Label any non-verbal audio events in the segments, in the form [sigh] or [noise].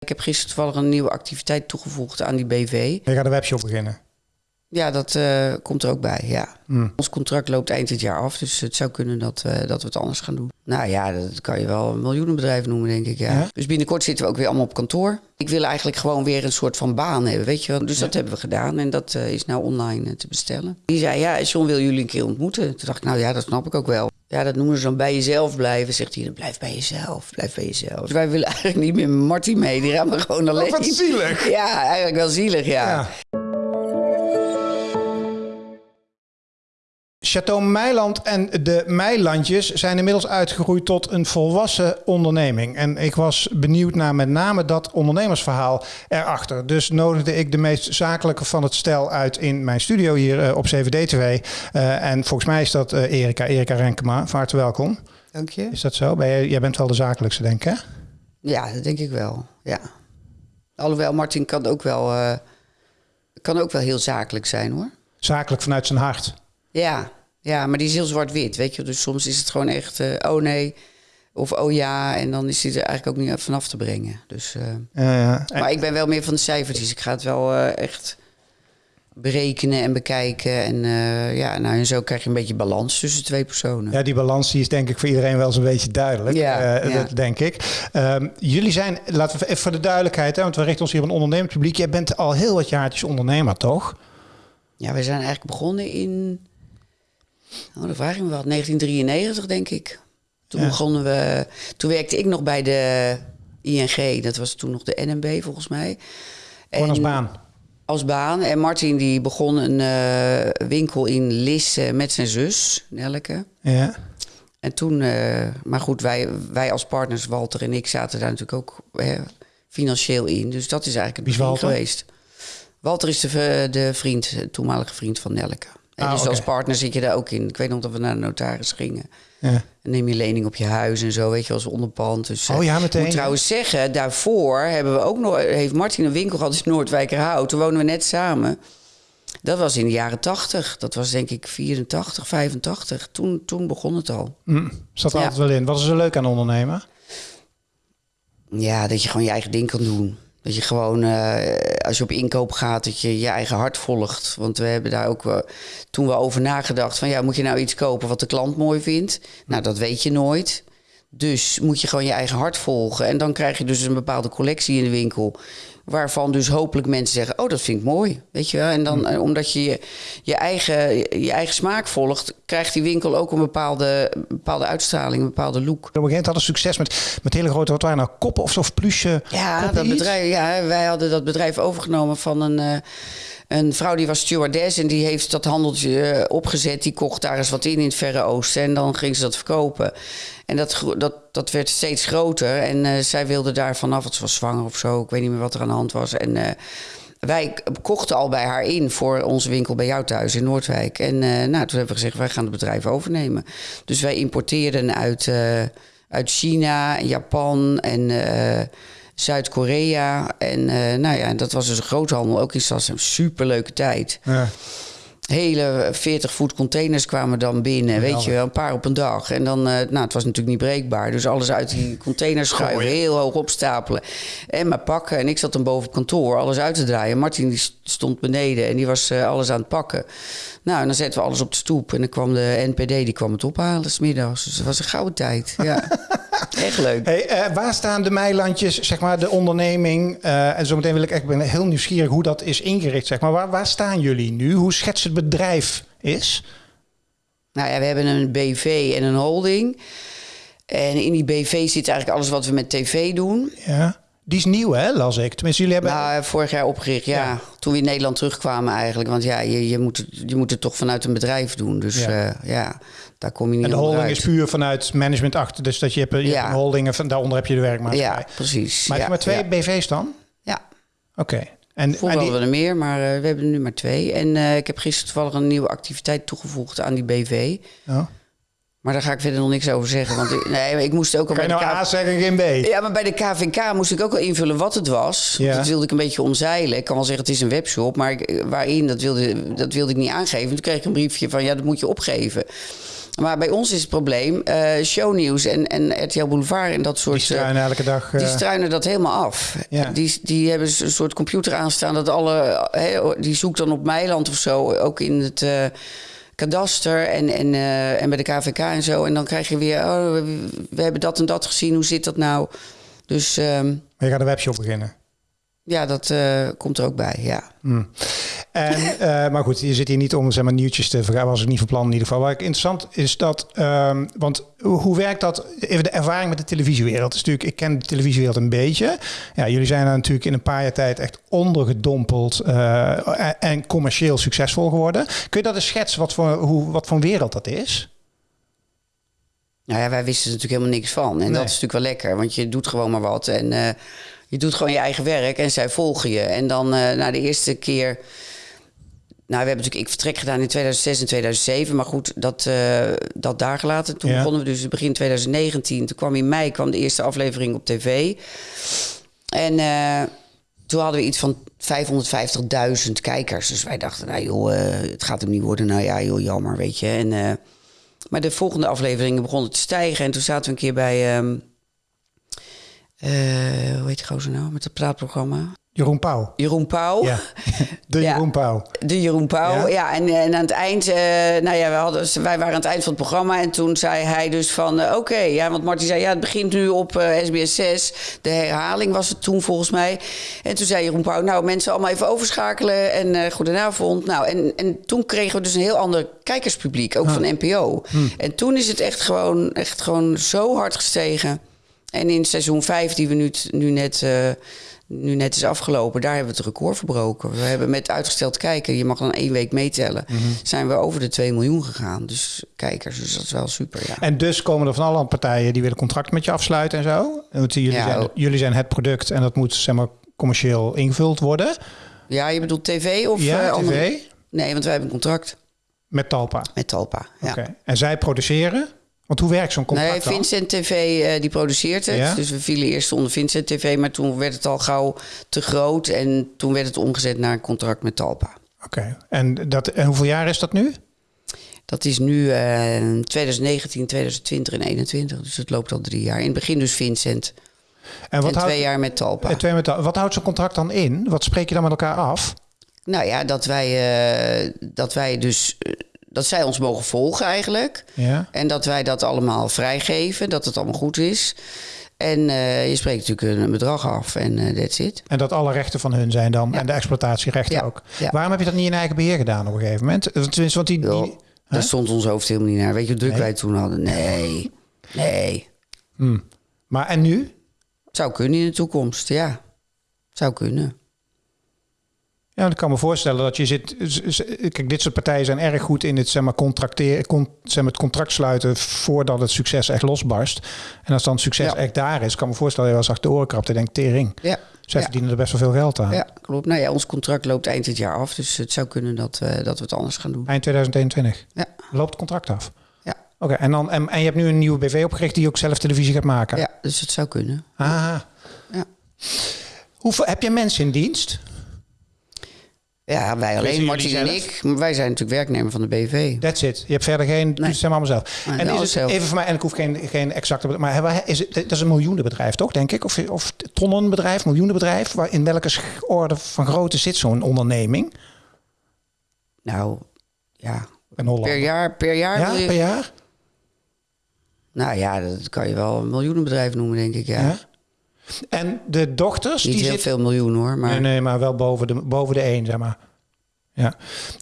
Ik heb gisteren toevallig een nieuwe activiteit toegevoegd aan die BV. Je gaat een webshop beginnen. Ja, dat eh, komt er ook bij, ja. Hmm. Ons contract loopt eind dit jaar af, dus het zou kunnen dat, eh, dat we het anders gaan doen. Nou ja, dat kan je wel een miljoenenbedrijf noemen, denk ik, ja. Ja? Dus binnenkort zitten we ook weer allemaal op kantoor. Ik wil eigenlijk gewoon weer een soort van baan hebben, weet je wel. Dus dat hebben we gedaan en dat eh, is nou online te bestellen. Die zei, ja, John wil jullie een keer ontmoeten. Toen dacht ik, nou ja, dat snap ik ook wel. Ja, dat noemen ze dan bij jezelf blijven. Zegt hij, blijf bij jezelf, blijf bij jezelf. Dus wij willen [laughs] eigenlijk niet meer Marty mee, die gaan we gewoon alleen. Oh, wat zielig. Ja, eigenlijk wel zielig, ja. Ja. Chateau Meiland en de Meilandjes zijn inmiddels uitgegroeid tot een volwassen onderneming. En ik was benieuwd naar met name dat ondernemersverhaal erachter. Dus nodigde ik de meest zakelijke van het stel uit in mijn studio hier eh, op CVD-TV. Eh, en volgens mij is dat eh, Erika, Erika Renkema. Van harte welkom. Dank je. Is dat zo? Ben jij bent wel de zakelijkste, denk ik, hè? Ja, dat denk ik wel. Ja. Alhoewel, Martin kan ook wel, kan ook wel heel zakelijk zijn hoor. Zakelijk vanuit zijn hart. Ja, ja maar die is heel zwart-wit, weet je. Dus soms is het gewoon echt, eh, oh nee, of oh ja. En dan is hij er eigenlijk ook niet vanaf te brengen. Dus, eh, maar ik ben wel meer van de cijfertjes. Ik ga het wel eh, echt berekenen en bekijken. En ja, nou, en zo krijg je een beetje balans tussen twee personen. Ja, die balans die is denk ik voor iedereen wel zo'n beetje duidelijk. Ja, ja. Dat denk ik. Ehm, jullie zijn, laten we even voor de duidelijkheid, hè, want we richten ons hier op een ondernemend publiek. Jij bent al heel wat jaartjes ondernemer, toch? Ja, we zijn eigenlijk begonnen in. Oh, dan vraag ik me wat. 1993, denk ik. Toen Ja. begonnen we. Toen werkte ik nog bij de ING. Dat was toen nog de NMB, volgens mij. Gewoon als baan. Als baan. En Martin die begon een eh, winkel in Lisse met zijn zus, Nelke. Ja. En toen, eh, maar goed, wij, wij als partners, Walter en ik, zaten daar natuurlijk ook hè, financieel in. Dus dat is eigenlijk het begin Walter? geweest. Walter is de, de vriend, de toenmalige vriend van Nelke. En Ah, dus oké. als partner zit je daar ook in. Ik weet nog dat we naar de notaris gingen. ja. En neem je lening op je huis en zo, weet je, als onderpand. Dus, eh, Oh ja, meteen. Ik moet trouwens zeggen, daarvoor hebben we ook nog, heeft Martin een winkel gehad in Noordwijkerhout. Toen woonden we net samen. Dat was in de jaren 80. Dat was denk ik 84, 85. Toen, toen begon het al. Hm, zat er Ja. altijd wel in. Wat is er leuk aan ondernemen? Ja, dat je gewoon je eigen ding kan doen. Dat je gewoon, eh, als je op inkoop gaat, dat je je eigen hart volgt. Want we hebben daar ook toen we over nagedacht van... ja, moet je nou iets kopen wat de klant mooi vindt? Nou, dat weet je nooit. Dus moet je gewoon je eigen hart volgen. En dan krijg je dus een bepaalde collectie in de winkel... waarvan dus hopelijk mensen zeggen... oh, dat vind ik mooi, weet je wel? En dan, eh, omdat je je, je, eigen, je eigen smaak volgt... krijgt die winkel ook een bepaalde, bepaalde uitstraling, een bepaalde look. Op een gegeven moment hadden succes met, met hele grote, wat waren nou, koppen of, of plusje? Ja, dat bedrijf, ja, wij hadden dat bedrijf overgenomen van een, eh, een vrouw die was stewardess en die heeft dat handeltje eh, opgezet. Die kocht daar eens wat in in het Verre Oosten en dan ging ze dat verkopen. En dat, dat, dat werd steeds groter en eh, zij wilde daar vanaf, ze was zwanger of zo, ik weet niet meer wat er aan de hand was. En eh, wij kochten al bij haar in voor onze winkel bij jou thuis in Noordwijk. En nou, toen hebben we gezegd, wij gaan het bedrijf overnemen. Dus wij importeerden uit, uit China, Japan en Zuid-Korea. En eh, nou ja, dat was dus een groothandel, ook in Sassem. Superleuke tijd. Ja. Hele 40 voet containers kwamen dan binnen, weet je wel, een paar op een dag. En dan, eh, nou, het was natuurlijk niet breekbaar. Dus alles uit die containers schuiven, heel hoog opstapelen. En maar pakken. En ik zat dan boven op kantoor, alles uit te draaien. Martin die stond beneden en die was eh, alles aan het pakken. Nou, en dan zetten we alles op de stoep. En dan kwam de NPD, die kwam het ophalen, smiddags. Dus het was een gouden tijd, ja. [laughs] [laughs] Echt leuk. Hey, eh, waar staan de Meilandjes, zeg maar, de onderneming? eh, en zometeen wil ik echt, ben heel nieuwsgierig hoe dat is ingericht, zeg maar. Waar, waar staan jullie nu? Hoe schetst het bedrijf is? Nou ja, we hebben een BV en een holding. En in die BV zit eigenlijk alles wat we met tv doen. Ja. Die is nieuw, hè, las ik. Tenminste, jullie hebben... Nou, vorig jaar opgericht, ja. Ja. Toen we in Nederland terugkwamen eigenlijk. Want ja, je, je, moet, het, je moet het toch vanuit een bedrijf doen. Dus Ja. ja, ja daar kom je niet en de holding is puur vanuit management achter. Dus dat je hebt, je hebt Ja. een holding en van daaronder heb je de werkmaatschappij. Ja, precies. Maar heb ja, je maar twee Ja. BV's dan? ja. Oké. En, Vroeger die- hadden we er meer, maar eh, we hebben er nu maar twee. En eh, ik heb gisteren toevallig een nieuwe activiteit toegevoegd aan die BV. Oh. Maar daar ga ik verder nog niks over zeggen. Want ik, nee, ik moest ook al Kan je bij nou de A K- zeggen, geen B? Ja, maar bij de KVK moest ik ook al invullen wat het was. Ja. Dat wilde ik een beetje omzeilen. Ik kan wel zeggen het is een webshop, maar ik, waarin, dat wilde, dat wilde ik niet aangeven. Toen kreeg ik een briefje van ja, dat moet je opgeven. Maar bij ons is het probleem, eh shownieuws en, en RTL Boulevard en dat soort... Die struinen elke dag. Die eh, struinen dat helemaal af. Ja. Die, die hebben een soort computer aanstaan dat alle. Die zoekt dan op Meiland of zo, ook in het eh, kadaster en, en, eh, en bij de KVK en zo. En dan krijg je weer, oh, we, hebben dat en dat gezien, hoe zit dat nou? Dus ehm, je gaat een webshop beginnen. Ja, dat eh, komt er ook bij, ja. En, [laughs] eh, maar goed, je zit hier niet om zeg maar, nieuwtjes te vergaan. Was ik niet van plan in ieder geval. Wat ik interessant is dat, ehm, want hoe, werkt dat? Even de ervaring met de televisiewereld. Is natuurlijk, ik ken de televisiewereld een beetje. Ja, jullie zijn er natuurlijk in een paar jaar tijd echt ondergedompeld eh, en, en commercieel succesvol geworden. Kun je dat eens schetsen wat voor, hoe, wat voor wereld dat is? Nou ja, wij wisten er natuurlijk helemaal niks van. En Nee. dat is natuurlijk wel lekker, want je doet gewoon maar wat. En je doet gewoon je eigen werk en zij volgen je. En dan eh na de eerste keer... Nou, we hebben natuurlijk ik vertrek gedaan in 2006 en 2007. Maar goed, dat, eh, dat daar gelaten. Toen Ja. begonnen we dus begin 2019. Toen kwam in mei kwam de eerste aflevering op tv. En eh, toen hadden we iets van 550.000 kijkers. Dus wij dachten, nou joh, het gaat hem niet worden. Nou ja, joh, jammer, weet je. En, maar de volgende afleveringen begonnen te stijgen. En toen zaten we een keer bij... ehm, eh, hoe heet die gozer nou? Met het praatprogramma. Jeroen Pauw. Jeroen Pauw. Ja, [laughs] de Ja. Jeroen Pauw. De Jeroen Pauw, Ja? ja. en, en aan het eind, eh, nou ja, we hadden, wij waren aan het eind van het programma. En toen zei hij dus van, eh, oké, ja, want Martin zei, ja, het begint nu op eh, SBS 6. De herhaling was het toen volgens mij. En toen zei Jeroen Pauw, nou, mensen allemaal even overschakelen. En eh goedenavond. Nou, en, en toen kregen we dus een heel ander kijkerspubliek, ook van NPO. En toen is het echt gewoon, echt gewoon zo hard gestegen. En in seizoen 5, die we nu, nu net... eh, nu net is afgelopen, daar hebben we het record verbroken. We hebben met uitgesteld kijken, je mag dan één week meetellen, zijn we over de 2 miljoen gegaan. Dus kijkers, dus dat is wel super, ja. En dus komen er van alle partijen die willen contract met je afsluiten en zo. Want jullie, Ja, zijn, jullie zijn het product en dat moet zeg maar commercieel ingevuld worden. Ja, je bedoelt tv of ja, eh, tv Nee, want wij hebben een contract met Talpa. met Talpa. Ja. Oké. En zij produceren? Want hoe werkt zo'n contract Nee, dan? Vincent TV eh, die produceert het. Ja? Dus we vielen eerst onder Vincent TV, maar toen werd het al gauw te groot. En toen werd het omgezet naar een contract met Talpa. Oké. En, dat, en hoeveel jaar is dat nu? Dat is nu eh 2019, 2020 en 2021. Dus het loopt al drie jaar. In het begin dus Vincent. En wat en houdt, twee jaar met Talpa. eh, twee met, wat houdt zo'n contract dan in? Wat spreek je dan met elkaar af? Nou ja, dat wij, eh, dat wij dus... dat zij ons mogen volgen eigenlijk. Ja. En dat wij dat allemaal vrijgeven. Dat het allemaal goed is. En eh, je spreekt natuurlijk een, bedrag af. En eh that's it. En dat alle rechten van hun zijn dan. Ja. En de exploitatierechten Ja. ook. Ja. Waarom heb je dat niet in eigen beheer gedaan op een gegeven moment? Tenminste, want die, die, daar stond ons hoofd helemaal niet naar. Weet je hoe druk Nee? wij toen hadden? Nee. Nee. Hmm. Maar en nu? Zou kunnen in de toekomst, ja. Zou kunnen. Ja, ik kan me voorstellen dat je zit. Kijk, dit soort partijen zijn erg goed in het, zeg maar, contracteren, con, zeg maar, het contract sluiten voordat het succes echt losbarst. En als dan succes Ja. echt daar is, kan me voorstellen dat je wel eens achter de oren krabt en denkt, tering. Ja. Zij ja. verdienen er best wel veel geld aan. Ja, klopt. Nou ja, ons contract loopt eind dit jaar af. Dus het zou kunnen dat, eh, dat we het anders gaan doen. Eind 2021 Ja. loopt het contract af. Ja, Oké, en, dan en, en je hebt nu een nieuwe BV opgericht die ook zelf televisie gaat maken. ja dus het zou kunnen. Ah. Ja. Hoeveel, heb je mensen in dienst? Ja, wij alleen, Martin en ik. Maar wij zijn natuurlijk werknemer van de BV. That's it. Je hebt verder geen. Nee. Het zijn allemaal zelf. Nee, en is alles het zelf. even voor mij, en ik hoef geen, geen exacte. Maar hebben is het, dat is een miljoenenbedrijf, toch, denk ik? Of, of tonnenbedrijf, miljoenenbedrijf? Waar, in welke orde van grootte zit zo'n onderneming? Nou, ja. In Holland. Per jaar, per jaar Ja, je- per jaar? Nou ja, dat kan je wel een miljoenenbedrijf noemen, denk ik. Ja. Ja. En de dochters, Niet die heel veel miljoen hoor, maar Nee, nee, maar wel boven de, boven de één, zeg maar. Ja.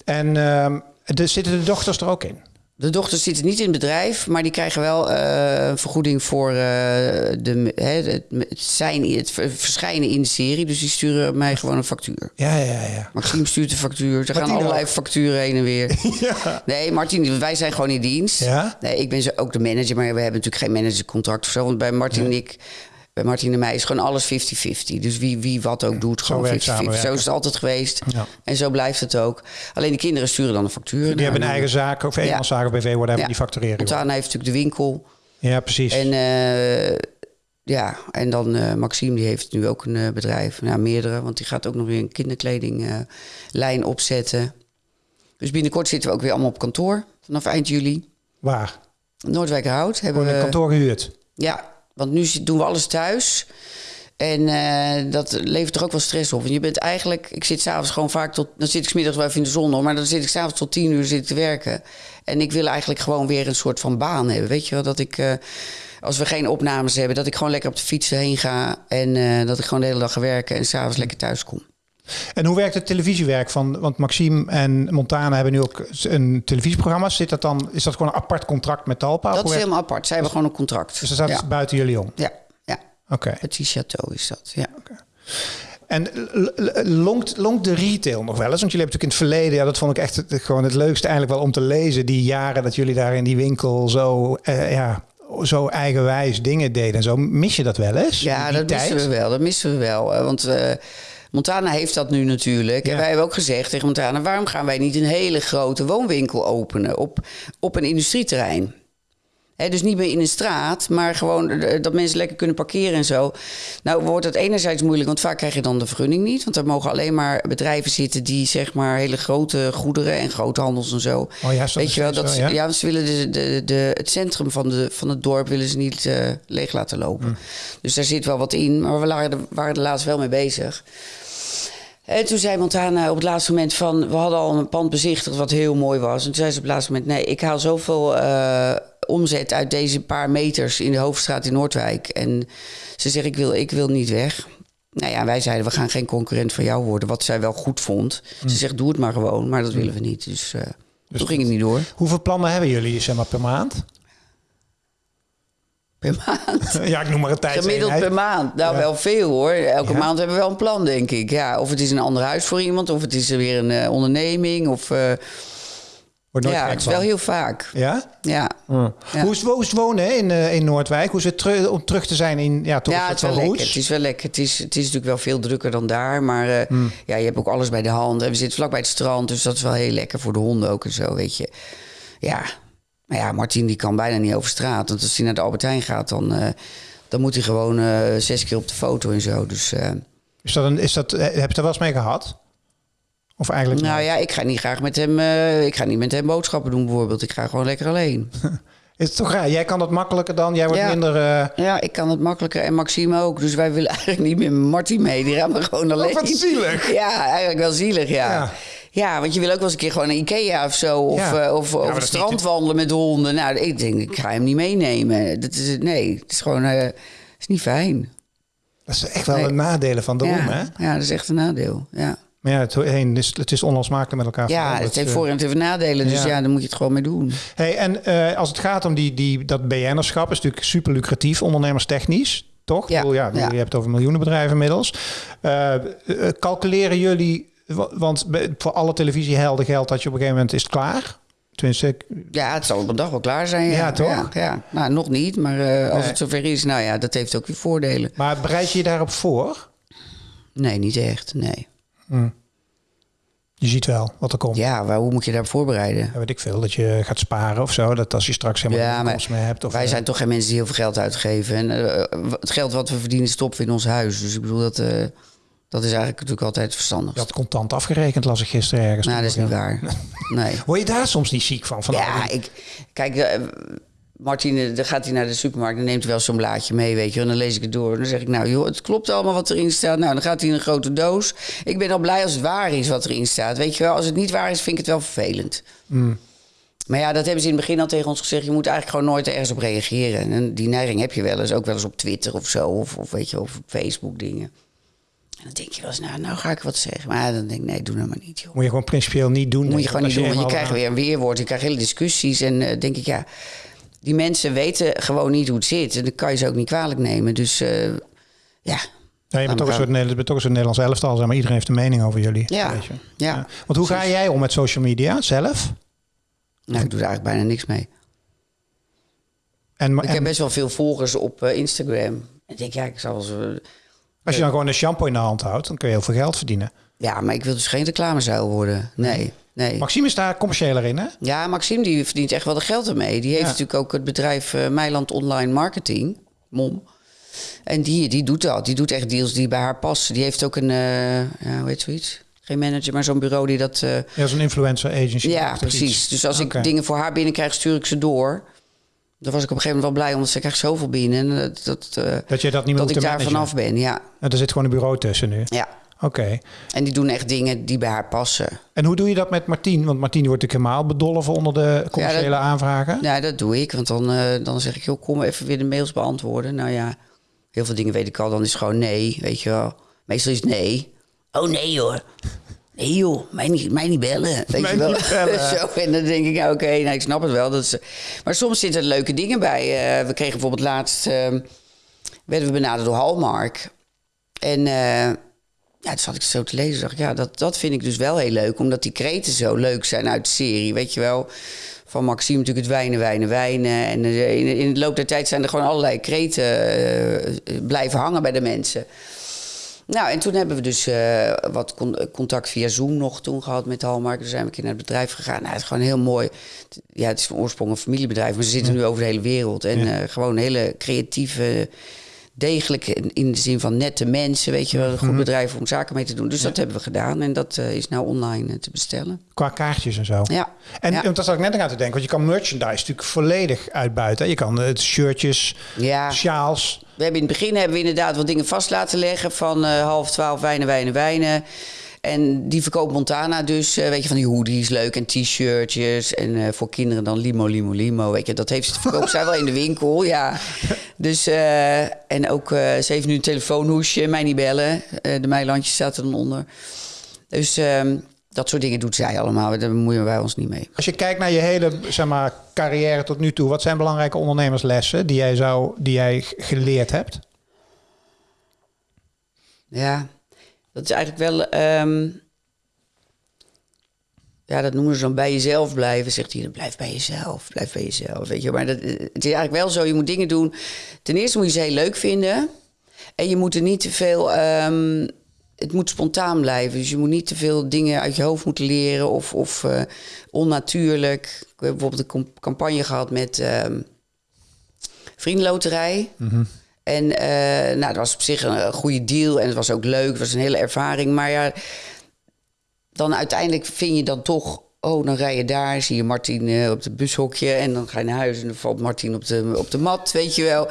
En ehm, de, zitten de dochters er ook in? de dochters zitten niet in het bedrijf, maar die krijgen wel eh, een vergoeding voor eh, de, hè, het, zijn, het ver- verschijnen in de serie. Dus die sturen mij gewoon een factuur. Ja, ja, ja. Maxime stuurt de factuur. Er gaan allerlei ook. facturen heen en weer. [laughs] ja. Nee, Martin, wij zijn gewoon in dienst. Ja? Nee, ik ben ook de manager, maar we hebben natuurlijk geen managercontract of zo. Want bij Martin en ik, bij Martin en mij is gewoon alles 50-50. Dus wie, wie wat ook doet, gewoon 50-50. werkt Zo is het altijd geweest. Ja. En zo blijft het ook. Alleen de kinderen sturen dan een factuur. Die hebben een eigen zaak of eenmanszaak of BV, whatever, Ja. die factureren. Montana heeft natuurlijk de winkel. Ja, precies. En eh, ja, en dan eh, Maxime, die heeft nu ook een eh, bedrijf. Nou, meerdere, want die gaat ook nog weer een kinderkledinglijn opzetten. Dus binnenkort zitten we ook weer allemaal op kantoor. Vanaf eind juli. Waar? Noordwijkerhout hebben Gewoon een we... kantoor gehuurd. Ja, want nu doen we alles thuis. En eh, dat levert er ook wel stress op. Want je bent eigenlijk... Ik zit s'avonds gewoon vaak tot... Dan zit ik smiddags wel even in de zon, hoor, maar dan zit ik s'avonds tot tien uur zit te werken. En ik wil eigenlijk gewoon weer een soort van baan hebben. Weet je wel, dat ik... eh, als we geen opnames hebben, dat ik gewoon lekker op de fiets heen ga. En eh, dat ik gewoon de hele dag ga werken en s'avonds lekker thuis kom. En hoe werkt het televisiewerk van? Want Maxime en Montana hebben nu ook een televisieprogramma. Zit dat dan? Is dat gewoon een apart contract met Talpa? Dat is helemaal apart. Zij hebben gewoon een contract. Dus dat staat ja. buiten jullie om. ja, ja. Oké. Petit Château is dat, ja. En longt, longt de retail nog wel eens? Want jullie hebben natuurlijk in het verleden, ja, dat vond ik echt het- gewoon het leukste eigenlijk wel om te lezen. Die jaren dat jullie daar in die winkel zo, eh, ja, zo eigenwijs dingen deden en zo. Mis je dat wel eens? Ja, dat tijd? missen we wel. Dat missen we wel. Want eh, Montana heeft dat nu natuurlijk. Ja. En wij hebben ook gezegd tegen Montana... waarom gaan wij niet een hele grote woonwinkel openen op, op een industrieterrein? Dus niet meer in een straat, maar gewoon eh, dat mensen lekker kunnen parkeren en zo. Nou wordt het enerzijds moeilijk, want vaak krijg je dan de vergunning niet. Want er mogen alleen maar bedrijven zitten die zeg maar hele grote goederen en groothandels en zo. Oh ja, dat Weet je wel, nog dat, steeds ze- zo, ja? ja, ze willen de, de, de, het centrum van, de, van het dorp willen ze niet eh, leeg laten lopen. Hmm. Dus daar zit wel wat in, maar we waren er, waren er laatst wel mee bezig. En toen zei Montana op het laatste moment van... we hadden al een pand bezichtigd wat heel mooi was. En toen zei ze op het laatste moment... nee, ik haal zoveel eh, omzet uit deze paar meters in de Hoofdstraat in Noordwijk. En ze zegt, ik wil, ik wil niet weg. Nou ja, wij zeiden, we gaan geen concurrent van jou worden. Wat zij wel goed vond. Ze zegt, doe het maar gewoon. Maar dat willen we niet. Dus, eh toen ging het niet door. Hoeveel plannen hebben jullie zeg maar, per maand? Per maand. [laughs] ja, ik noem maar een tijd. Gemiddeld per maand. Nou, Ja. wel veel hoor. Elke Ja. maand hebben we wel een plan, denk ik. Ja, of het is een ander huis voor iemand, of het is weer een eh, onderneming. Of, eh, Wordt nooit ja, gek het is van. wel heel vaak. Ja? Ja, Hoe, is, hoe is het wonen hè, in, eh, in Noordwijk? Hoe is het terug, om terug te zijn in ja, toch ja het, is wel lekker. het is wel lekker. Het is, het is natuurlijk wel veel drukker dan daar. Maar eh, Hmm. ja, je hebt ook alles bij de hand. En we zitten vlak bij het strand, dus dat is wel heel lekker voor de honden ook en zo, weet je. Ja, maar ja, Martin die kan bijna niet over straat. Want als hij naar de Albert Heijn gaat, dan, eh, dan moet hij gewoon eh, zes keer op de foto en zo. Dus... eh, Is dat een, is dat, heb je er wel eens mee gehad? Of eigenlijk Nou ja, ik ga niet graag met hem. eh, ik ga niet met hem boodschappen doen, bijvoorbeeld. Ik ga gewoon lekker alleen. [laughs] Is het toch raar? Jij kan dat makkelijker dan? Jij wordt Ja. minder... eh, Ja, ik kan het makkelijker en Maxime ook. Dus wij willen [laughs] eigenlijk niet meer met Martin mee. Die gaan we gewoon alleen. Oh, wat zielig. [laughs] Ja, eigenlijk wel zielig, ja. Ja. ja. want je wil ook wel eens een keer gewoon naar Ikea of zo. Of, Ja. eh, of het strand niet- wandelen met de honden. Nou, ik denk, ik ga hem niet meenemen. Dat is, het- nee, het is gewoon... eh, is niet fijn. dat is echt wel Nee. een nadelen van de ja. roem, hè? ja, dat is echt een nadeel. Ja, Maar ja, het, heen is, het is onlosmakelijk met elkaar ja het heeft eh, voor- en het heeft nadelen. Dus ja. ja. daar moet je het gewoon mee doen. Hey, en eh, als het gaat om die, die, dat BN'erschap, is natuurlijk super lucratief, ondernemerstechnisch, toch? Ja, bedoel, ja, ja. Je hebt het over miljoenen bedrijven inmiddels. Eh, calculeren jullie, wa- want voor alle televisiehelden geldt dat je op een gegeven moment is het klaar? Tenminste, Ja, het zal op een dag wel klaar zijn. Ja, Ja, toch? Ja, ja. Nou, nog niet, maar als Nee. het zover is, nou ja, dat heeft ook weer voordelen. maar bereid je je daarop voor? Nee, niet echt, nee. Je ziet wel wat er komt. Ja, maar hoe moet je daarop voorbereiden? Ja, weet ik veel, dat je gaat sparen of zo. Dat als je straks helemaal Ja, maar meer hebt. Of, Wij eh, zijn toch geen mensen die heel veel geld uitgeven. En eh, het geld wat we verdienen stoppen we in ons huis. Dus ik bedoel, dat, eh, dat is eigenlijk natuurlijk altijd verstandig. Had contant afgerekend, las ik gisteren ergens. Nou, dat is niet waar. [laughs] Nee. Word je daar soms niet ziek van? van Ja, ik... Kijk, eh, Martine, dan gaat hij naar de supermarkt... en neemt hij wel zo'n blaadje mee, weet je. En dan lees ik het door. En dan zeg ik, nou joh, het klopt allemaal wat erin staat. Nou, dan gaat hij in een grote doos. Ik ben al blij als het waar is wat erin staat. Weet je wel, als het niet waar is, vind ik het wel vervelend. Maar ja, dat hebben ze in het begin al tegen ons gezegd. Je moet eigenlijk gewoon nooit ergens op reageren. En die neiging heb je wel eens. Ook wel eens op Twitter of zo. Of, of weet je, of op Facebook dingen. En dan denk je wel eens, nou, nou ga ik wat zeggen. Maar dan denk ik, nee, doe nou maar niet, joh. Moet je gewoon principieel niet doen. moet je gewoon niet doen, want je krijgt weer een weerwoord. Je krijgt hele discussies. En eh denk ik, ja, die mensen weten gewoon niet hoe het zit. En dan kan je ze ook niet kwalijk nemen. Dus eh, ja, Ja, je bent toch, een soort, bent toch een soort Nederlands elftal. Zeg maar iedereen heeft een mening over jullie. Ja, weet je. ja. Want hoe ga jij om met social media zelf? nou, ik doe er eigenlijk bijna niks mee. En, Ik en heb best wel veel volgers op eh, Instagram. En ik denk, ja, ik zal ze... als je dan gewoon een shampoo in de hand houdt, dan kun je heel veel geld verdienen. Ja, maar ik wil dus geen reclamezuil worden. Nee, nee. Maxime is daar commerciëler in, hè? Ja, Maxime die verdient echt wel de geld ermee. Die heeft Ja. natuurlijk ook het bedrijf eh Meiland Online Marketing, MOM. En die, die doet dat. Die doet echt deals die bij haar passen. Die heeft ook een, eh, ja, hoe heet zoiets? Geen manager, maar zo'n bureau die dat... eh, Ja, zo'n influencer agency. ja, precies. iets. Dus als ik dingen voor haar binnenkrijg, stuur ik ze door. Daar was ik op een gegeven moment wel blij, omdat ze krijgt zoveel binnen. En dat, dat, Dat je dat niet meer dat ik daar managen. vanaf ben, ja. En er zit gewoon een bureau tussen nu. ja. Oké. En die doen echt dingen die bij haar passen. En hoe doe je dat met Martien? Want Martien wordt natuurlijk helemaal bedolven onder de commerciële aanvragen. Ja, dat doe ik. Want dan, eh, dan zeg ik, joh, kom even weer de mails beantwoorden. Nou ja, heel veel dingen weet ik al. Dan is het gewoon nee, weet je wel. Meestal is nee. Oh nee hoor. Nee joh, mij niet, mij niet bellen. [laughs] Weet Mij je wel. niet bellen. [laughs] Zo, en dan denk ik, ja, oké, nou, ik snap het wel. Dat is, maar soms zitten er leuke dingen bij. Eh, we kregen bijvoorbeeld laatst... eh, werden we benaderd door Hallmark. En ja, toen zat ik zo te lezen. dacht ik, ja, dat, dat vind ik dus wel heel leuk. Omdat die kreten zo leuk zijn uit de serie. Weet je wel, van Maxime natuurlijk het wijnen, wijnen, wijnen. En eh, in, in de loop der tijd zijn er gewoon allerlei kreten eh, blijven hangen bij de mensen. Nou, en toen hebben we dus eh, wat con- contact via Zoom nog toen gehad met Hallmark. Toen zijn we een keer naar het bedrijf gegaan. Nou, het is gewoon heel mooi. Ja, het is van oorsprong een familiebedrijf, maar ze zitten nu over de hele wereld. En Ja. eh, gewoon hele creatieve, degelijke, in- de zin van nette mensen. Weet je wel, een goed bedrijf om zaken mee te doen. Dus dat hebben we gedaan en dat eh, is nou online eh, te bestellen. Qua kaartjes en zo. Ja. En ja. dat zat ik net aan te denken. Want je kan merchandise natuurlijk volledig uitbuiten. Je kan het shirtjes, Ja. sjaals. We hebben in het begin hebben we inderdaad wat dingen vast laten leggen van eh, half twaalf wijnen, wijnen, wijnen. En die verkoopt Montana dus, eh, weet je, van die hoodies leuk en t-shirtjes. En eh, voor kinderen dan limo, limo, limo. Weet je, dat heeft ze verkoopt zij wel in de winkel, ja. Dus, eh, en ook, ze heeft nu een telefoonhoesje, mij niet bellen. De Meilandjes staat er dan onder. Dus ehm, dat soort dingen doet zij allemaal. Daar bemoeien wij ons niet mee. Als je kijkt naar je hele zeg maar, carrière tot nu toe. Wat zijn belangrijke ondernemerslessen die jij, zou, die jij geleerd hebt? Ja, dat is eigenlijk wel. ehm, ja, dat noemen ze dan bij jezelf blijven. Zegt hij, blijf bij jezelf, blijf bij jezelf. Weet je, maar dat, eh, het is eigenlijk wel zo. Je moet dingen doen. Ten eerste moet je ze heel leuk vinden. En je moet er niet te veel. ehm, het moet spontaan blijven. Dus je moet niet te veel dingen uit je hoofd moeten leren of, of eh, onnatuurlijk. Ik heb bijvoorbeeld een campagne gehad met ehm Vriendenloterij. En eh, nou, dat was op zich een, goede deal en het was ook leuk. Het was een hele ervaring. Maar ja, dan uiteindelijk vind je dan toch... Oh, dan rij je daar, zie je Martin eh, op het bushokje... en dan ga je naar huis en dan valt Martin op de, op de mat, weet je wel.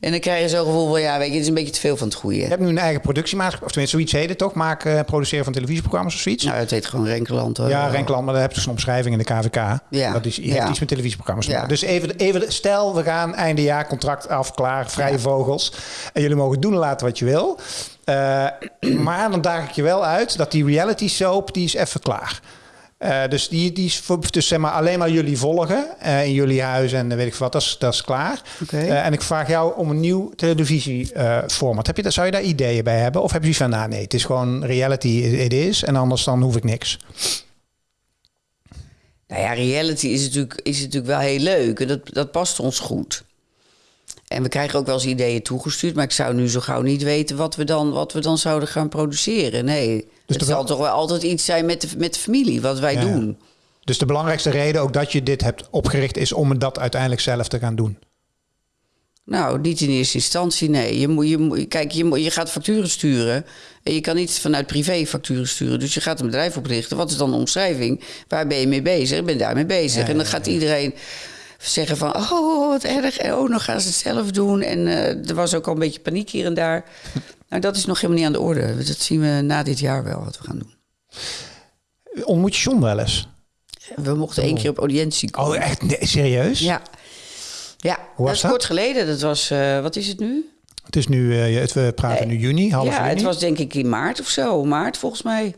En dan krijg je zo'n gevoel van... ja, weet je, het is een beetje te veel van het goede. Je hebt nu een eigen productiemaatschappij. Of tenminste, zoiets heet het toch? Maken, eh, produceren van televisieprogramma's of zoiets? Nou, het heet gewoon Renkeland. hoor. Ja, Renkland, maar daar heb je dus een omschrijving in de KVK. Ja. Dat is, je Ja. hebt iets met televisieprogramma's te Ja. Dus even, even, stel, we gaan einde jaar, contract af, klaar, vrije vogels. En jullie mogen doen en laten wat je wil. Eh, [clears throat] maar dan daag ik je wel uit dat die reality soap, die is even klaar. Eh, dus die, die is voor, dus zeg maar alleen maar jullie volgen eh, in jullie huis en weet ik wat, dat is, dat is klaar. Eh, en ik vraag jou om een nieuw televisieformat. heb je dat, zou je daar ideeën bij hebben? Of heb je zoiets van, nou nee, het is gewoon reality, it is. En anders dan hoef ik niks. Nou ja, reality is natuurlijk, is natuurlijk wel heel leuk. En dat, dat past ons goed. En we krijgen ook wel eens ideeën toegestuurd. Maar ik zou nu zo gauw niet weten wat we dan, wat we dan zouden gaan produceren. Nee, het toch zal toch wel altijd iets zijn met de, met de familie, wat wij Ja. doen. Dus de belangrijkste reden ook dat je dit hebt opgericht is om dat uiteindelijk zelf te gaan doen. Nou, niet in eerste instantie, nee. Je moet, je moet, kijk, je, moet, je gaat facturen sturen. En je kan niet vanuit privé facturen sturen. Dus je gaat een bedrijf oprichten. Wat is dan de omschrijving? Waar ben je mee bezig? Ik ben daarmee bezig. Ja, en dan ja, gaat iedereen zeggen van... Oh, wat erg. En oh, dan gaan ze het zelf doen. En eh, er was ook al een beetje paniek hier en daar. [laughs] nou, dat is nog helemaal niet aan de orde. Dat zien we na dit jaar wel, wat we gaan doen. Ontmoet je John wel eens? We mochten één keer op audiëntie komen. Oh, echt? Nee, serieus? Ja. Ja, Hoe was dat is kort geleden. Dat was, eh, wat is het nu? Het is nu, eh, het- we praten nu juni, half ja, juni. het was denk ik in maart of zo. Maart volgens mij.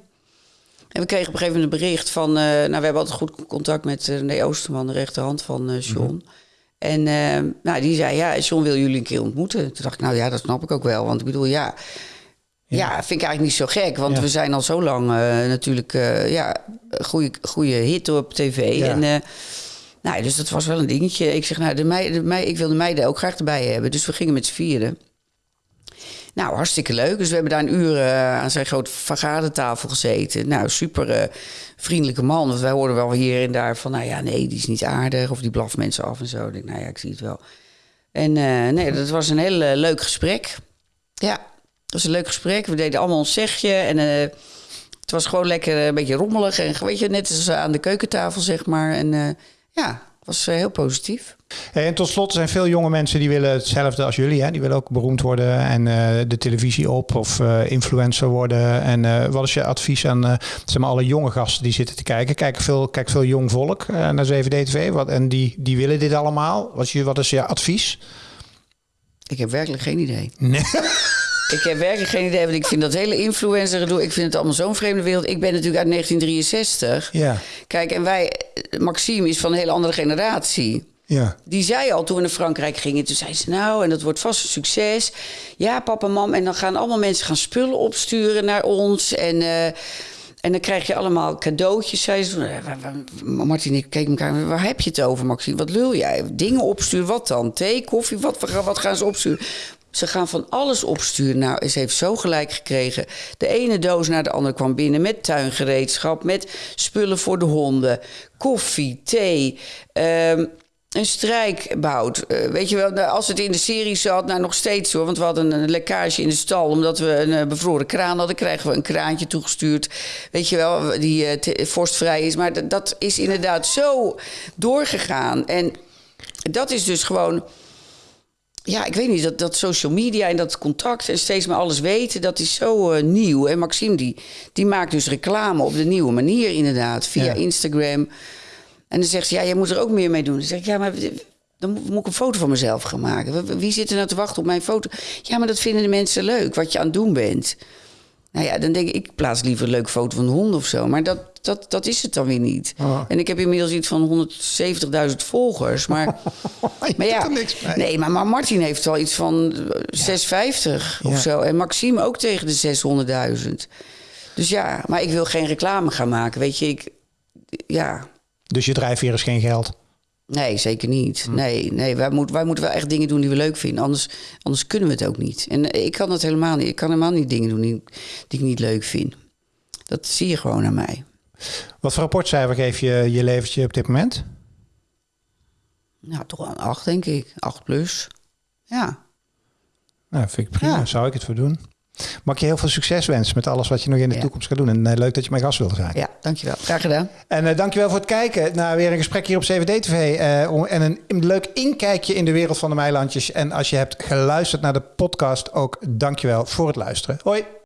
En we kregen op een gegeven moment een bericht van... eh, nou, we hebben altijd goed contact met uh, René Oosterman, de rechterhand van eh John. Mhm. En eh, nou, die zei, ja, John wil jullie een keer ontmoeten. Toen dacht ik, nou ja, dat snap ik ook wel. Want ik bedoel, ja... Ja, vind ik eigenlijk niet zo gek. Want Ja. we zijn al zo lang eh, natuurlijk... eh, ja, goede, goede hit op tv. Ja. En... eh, nou, dus dat was wel een dingetje. Ik zeg, nou, de meiden, de meiden, ik wil de meiden ook graag erbij hebben. Dus we gingen met z'n vieren. Nou, hartstikke leuk. Dus we hebben daar een uur eh, aan zijn grote vergadertafel gezeten. Nou, super eh, vriendelijke man. Want wij hoorden wel hier en daar van... nou ja, nee, die is niet aardig. Of die blaft mensen af en zo. Ik denk, nou ja, ik zie het wel. En eh, nee, dat was een heel leuk gesprek. Ja, het was een leuk gesprek. We deden allemaal ons zegje. En het was gewoon lekker een beetje rommelig. En weet je, net als aan de keukentafel, zeg maar. En ja, was eh, heel positief. En tot slot zijn veel jonge mensen die willen hetzelfde als jullie. Hè? Die willen ook beroemd worden en eh, de televisie op of eh, influencer worden. En wat is je advies aan zeg maar, alle jonge gasten die zitten te kijken? Kijken veel, kijkt veel jong volk naar 7D-TV wat, en die, die willen dit allemaal. Wat is, je, wat is je advies? Ik heb werkelijk geen idee. Nee. [laughs] Ik heb werkelijk geen idee, want ik vind dat hele influencer gedoe... ik vind het allemaal zo'n vreemde wereld. Ik ben natuurlijk uit 1963. Ja, Kijk, en wij... Maxime is van een hele andere generatie. ja. Die zei al toen we naar Frankrijk gingen. Toen zei ze, nou, en dat wordt vast een succes. Ja, papa, mam. En dan gaan allemaal mensen gaan spullen opsturen naar ons. En, eh, en dan krijg je allemaal cadeautjes. Zei ze. Eh, Martin, ik keek elkaar. Waar heb je het over, Maxime? Wat lul jij? Dingen opsturen, wat dan? Thee, koffie? Wat, wat gaan ze opsturen? Ze gaan van alles opsturen. Nou, ze heeft zo gelijk gekregen. De ene doos naar de andere kwam binnen met tuingereedschap, met spullen voor de honden, koffie, thee. ehm, een strijkbout. Eh, weet je wel, als het in de serie zat, nou nog steeds hoor. Want we hadden een lekkage in de stal. Omdat we een eh, bevroren kraan hadden, kregen we een kraantje toegestuurd. Weet je wel, die te- vorstvrij is. Maar dat is inderdaad zo doorgegaan. En dat is dus gewoon. Ja, ik weet niet, dat, dat social media en dat contact en steeds maar alles weten, dat is zo eh, nieuw. En Maxime, die, die maakt dus reclame op de nieuwe manier inderdaad, via Ja. Instagram. En dan zegt ze, ja, jij moet er ook meer mee doen. Dan zeg ik, ja, maar dan moet, ik een foto van mezelf gaan maken. Wie zit er nou te wachten op mijn foto? Ja, maar dat vinden de mensen leuk, wat je aan het doen bent. Nou ja, dan denk ik, ik plaats liever een leuke foto van een hond of zo. Maar dat, dat, dat is het dan weer niet. Oh. En ik heb inmiddels iets van 170.000 volgers. Maar, [laughs] maar ja, doet er niks mee. nee, maar, maar Martin heeft wel iets van eh, 650 of Ja. zo. En Maxime ook tegen de 600.000. Dus ja, maar ik wil geen reclame gaan maken. Weet je, ik, ja, Dus je drijfveer is geen geld. Nee, zeker niet. Hm. Nee, nee wij, moet, wij moeten wel echt dingen doen die we leuk vinden. Anders, anders kunnen we het ook niet. En eh, ik kan dat helemaal niet. Ik kan helemaal niet dingen doen die, die ik niet leuk vind. Dat zie je gewoon aan mij. Wat voor rapportcijfer geef je je leventje op dit moment? Nou, toch een 8, denk ik. 8 plus. Ja. Nou, vind ik prima. Ja. Zou ik het voor doen. Mag ik je heel veel succes wensen met alles wat je nog in de Ja. toekomst gaat doen. En eh, leuk dat je mijn gast wilde zijn. ja, dankjewel. Graag gedaan. En eh, dankjewel voor het kijken naar weer een gesprek hier op CVD-TV. eh, en een, een leuk inkijkje in de wereld van de Meilandjes. En als je hebt geluisterd naar de podcast ook, dankjewel voor het luisteren. Hoi!